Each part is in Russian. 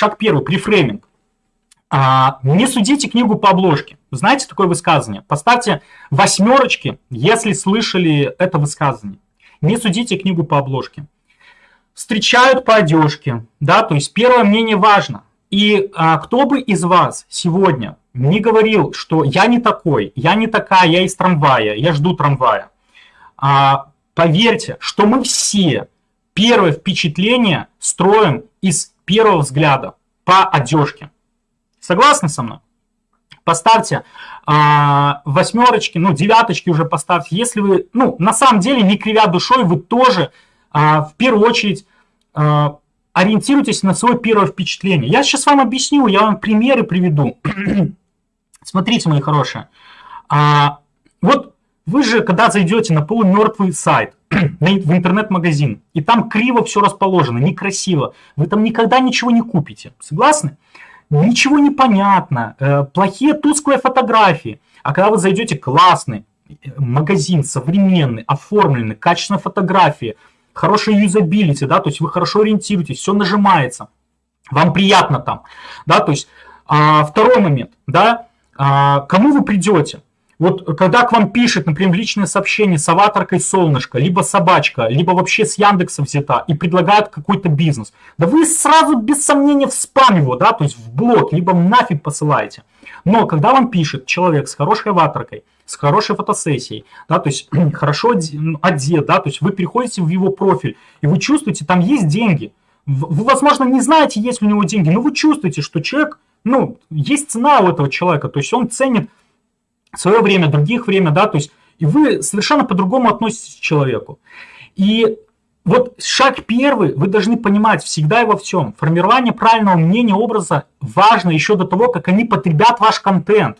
Шаг первый, префрейминг. А, не судите книгу по обложке. Знаете такое высказывание? Поставьте восьмерочки, если слышали это высказывание. Не судите книгу по обложке. Встречают по одежке, да, то есть первое мнение важно. И а, кто бы из вас сегодня не говорил, что я не такой, я не такая, я из трамвая, я жду трамвая. А, поверьте, что мы все первое впечатление строим из первого взгляда по одежке. Согласны со мной? Поставьте а, восьмерочки, ну, девяточки уже поставьте. Если вы, ну, на самом деле, не кривя душой, вы тоже а, в первую очередь а, ориентируйтесь на свое первое впечатление. Я сейчас вам объясню, я вам примеры приведу. Смотрите, мои хорошие. А, вот вы же, когда зайдете на полумертвый сайт, в интернет-магазин, и там криво все расположено, некрасиво, вы там никогда ничего не купите. Согласны? ничего не понятно, э, плохие тусклые фотографии. А когда вы зайдете классный э, магазин, современный, оформленный, качественные фотографии, хорошая юзабилити, да, то есть вы хорошо ориентируетесь, все нажимается, вам приятно там, да, то есть а, второй момент, да, а, кому вы придете? Вот когда к вам пишет, например, личное сообщение с аватаркой солнышко, либо собачка, либо вообще с Яндекса взята и предлагают какой-то бизнес, да вы сразу без сомнения в спам его, да, то есть в блог, либо нафиг посылаете. Но когда вам пишет человек с хорошей аватаркой, с хорошей фотосессией, да, то есть хорошо одет, да, то есть вы переходите в его профиль, и вы чувствуете, там есть деньги. Вы, возможно, не знаете, есть ли у него деньги, но вы чувствуете, что человек, ну, есть цена у этого человека, то есть он ценит свое время, других время, да, то есть и вы совершенно по-другому относитесь к человеку. И вот шаг первый, вы должны понимать всегда и во всем. Формирование правильного мнения, образа важно еще до того, как они потребят ваш контент.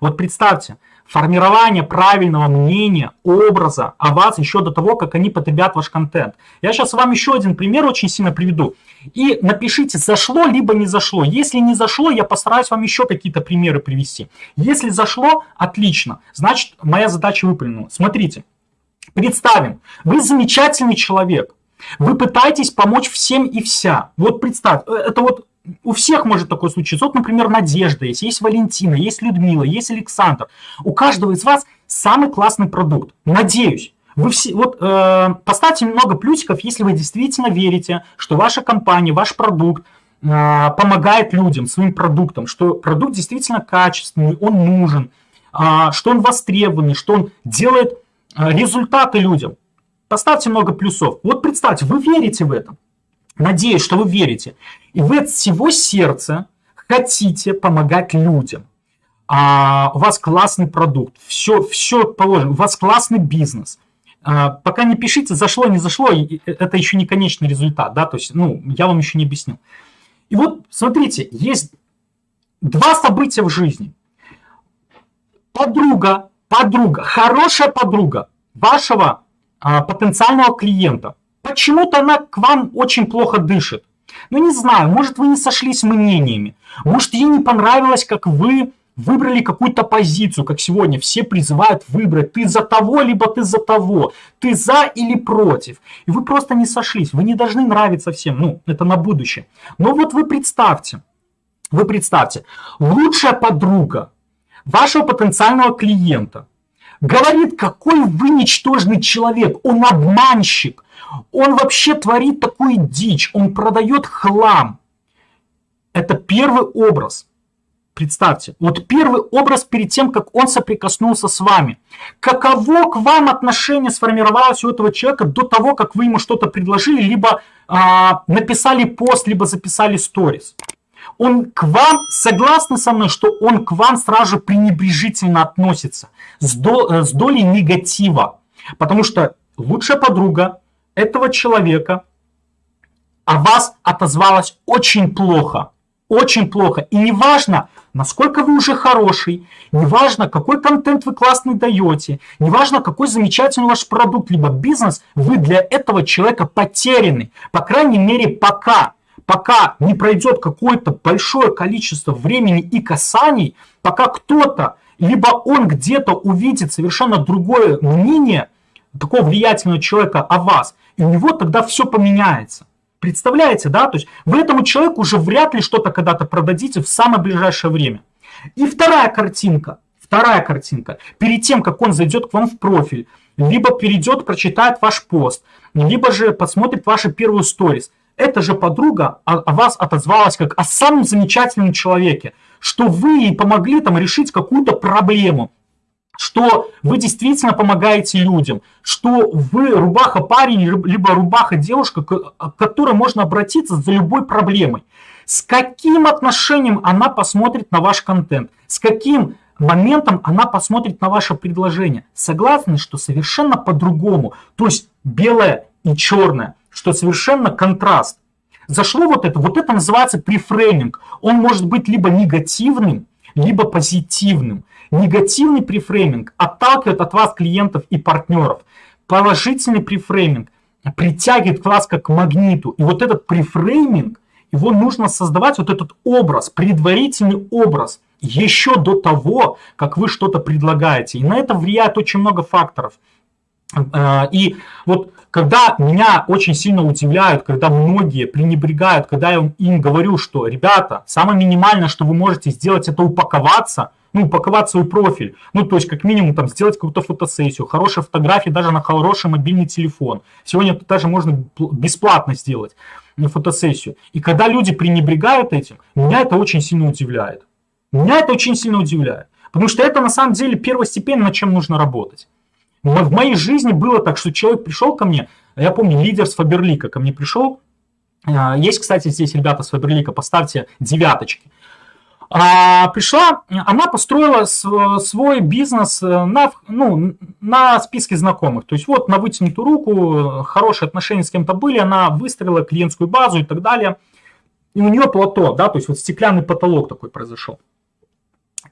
Вот представьте, формирование правильного мнения, образа о вас еще до того, как они потребят ваш контент. Я сейчас вам еще один пример очень сильно приведу. И напишите, зашло либо не зашло. Если не зашло, я постараюсь вам еще какие-то примеры привести. Если зашло, отлично. Значит, моя задача выполнена. Смотрите, представим, вы замечательный человек. Вы пытаетесь помочь всем и вся. Вот представь, э, это вот у всех может такое случиться. Вот, например, Надежда есть, есть Валентина, есть Людмила, есть Александр. У каждого из вас самый классный продукт. Надеюсь. Вы все, вот э, поставьте много плюсиков, если вы действительно верите, что ваша компания, ваш продукт э, помогает людям своим продуктом, что продукт действительно качественный, он нужен, э, что он востребованный, что он делает э, результаты людям. Поставьте много плюсов. Вот представьте, вы верите в это. Надеюсь, что вы верите. И вы от всего сердца хотите помогать людям. А, у вас классный продукт, все, все положено, у вас классный бизнес. А, пока не пишите, зашло, не зашло, это еще не конечный результат, да, то есть, ну, я вам еще не объяснил. И вот, смотрите, есть два события в жизни. Подруга, подруга, хорошая подруга вашего а, потенциального клиента Почему-то она к вам очень плохо дышит. Ну, не знаю, может, вы не сошлись мнениями. Может, ей не понравилось, как вы выбрали какую-то позицию, как сегодня все призывают выбрать. Ты за того, либо ты за того. Ты за или против. И вы просто не сошлись. Вы не должны нравиться всем. Ну, это на будущее. Но вот вы представьте, вы представьте, лучшая подруга вашего потенциального клиента говорит, какой вы ничтожный человек, он обманщик, он вообще творит такую дичь, он продает хлам. Это первый образ. Представьте, вот первый образ перед тем, как он соприкоснулся с вами. Каково к вам отношение сформировалось у этого человека до того, как вы ему что-то предложили, либо а, написали пост, либо записали сторис. Он к вам, согласны со мной, что он к вам сразу же пренебрежительно относится, с, до, э, с долей негатива. Потому что лучшая подруга, этого человека о вас отозвалась очень плохо. Очень плохо. И неважно, насколько вы уже хороший, неважно, какой контент вы классный даете, неважно, какой замечательный ваш продукт, либо бизнес, вы для этого человека потеряны. По крайней мере, пока. Пока не пройдет какое-то большое количество времени и касаний, пока кто-то, либо он где-то увидит совершенно другое мнение – такого влиятельного человека о вас, и у него тогда все поменяется. Представляете, да? То есть вы этому человеку уже вряд ли что-то когда-то продадите в самое ближайшее время. И вторая картинка. Вторая картинка. Перед тем, как он зайдет к вам в профиль, либо перейдет, прочитает ваш пост, либо же посмотрит ваши первые сторис. Эта же подруга о, вас отозвалась как о самом замечательном человеке, что вы ей помогли там решить какую-то проблему, что вы действительно помогаете людям, что вы рубаха парень, либо рубаха девушка, к которой можно обратиться за любой проблемой. С каким отношением она посмотрит на ваш контент, с каким моментом она посмотрит на ваше предложение. Согласны, что совершенно по-другому, то есть белое и черное, что совершенно контраст. Зашло вот это, вот это называется префрейминг. Он может быть либо негативным, либо позитивным. Негативный префрейминг отталкивает от вас клиентов и партнеров. Положительный префрейминг притягивает вас как к магниту. И вот этот префрейминг, его нужно создавать, вот этот образ, предварительный образ, еще до того, как вы что-то предлагаете. И на это влияет очень много факторов. Э, и вот когда меня очень сильно удивляют, когда многие пренебрегают, когда я им говорю, что, ребята, самое минимальное, что вы можете сделать, это упаковаться, ну, упаковать свой профиль. Ну, то есть, как минимум, там, сделать какую-то фотосессию, хорошие фотографии даже на хороший мобильный телефон. Сегодня это даже можно бесплатно сделать фотосессию. И когда люди пренебрегают этим, меня это очень сильно удивляет. Меня это очень сильно удивляет. Потому что это на самом деле первостепенно, над чем нужно работать. В моей жизни было так, что человек пришел ко мне, я помню, лидер с Фаберлика ко мне пришел. А, есть, кстати, здесь ребята с Фаберлика, поставьте девяточки. А, пришла, она построила свой бизнес э, на, ну, на списке знакомых. То есть вот на вытянутую руку, хорошие отношения с кем-то были, она выстроила клиентскую базу и так далее. И у нее плато, да, то есть вот стеклянный потолок такой произошел.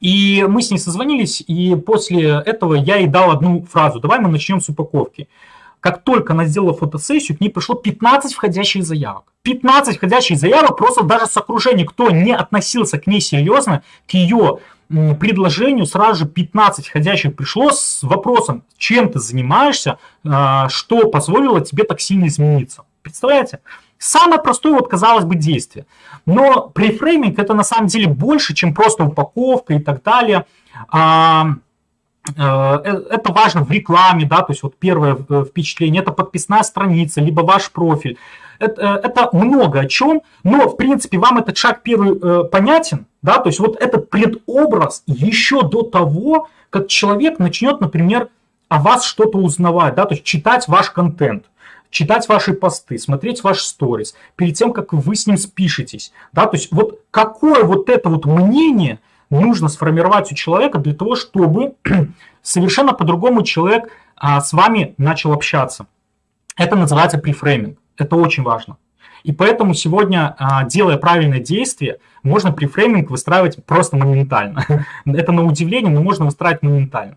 И мы с ней созвонились, и после этого я ей дал одну фразу. Давай мы начнем с упаковки. Как только она сделала фотосессию, к ней пришло 15 входящих заявок. 15 входящих заявок просто даже с окружения, кто не относился к ней серьезно, к ее предложению сразу же 15 входящих пришло с вопросом, чем ты занимаешься, а, что позволило тебе так сильно измениться. Представляете? Самое простое, вот казалось бы, действие. Но префрейминг это на самом деле больше, чем просто упаковка и так далее. А, э, э, это важно в рекламе, да, то есть вот первое э, впечатление, это подписная страница, либо ваш профиль. Это, это много о чем, но в принципе вам этот шаг первый понятен, да, то есть вот этот предобраз еще до того, как человек начнет, например, о вас что-то узнавать, да, то есть читать ваш контент читать ваши посты, смотреть ваш сторис, перед тем, как вы с ним спишетесь. Да? То есть вот какое вот это вот мнение нужно сформировать у человека для того, чтобы совершенно по-другому человек а, с вами начал общаться. Это называется префрейминг. Это очень важно. И поэтому сегодня, а, делая правильное действие, можно префрейминг выстраивать просто моментально. Это на удивление, но можно выстраивать моментально.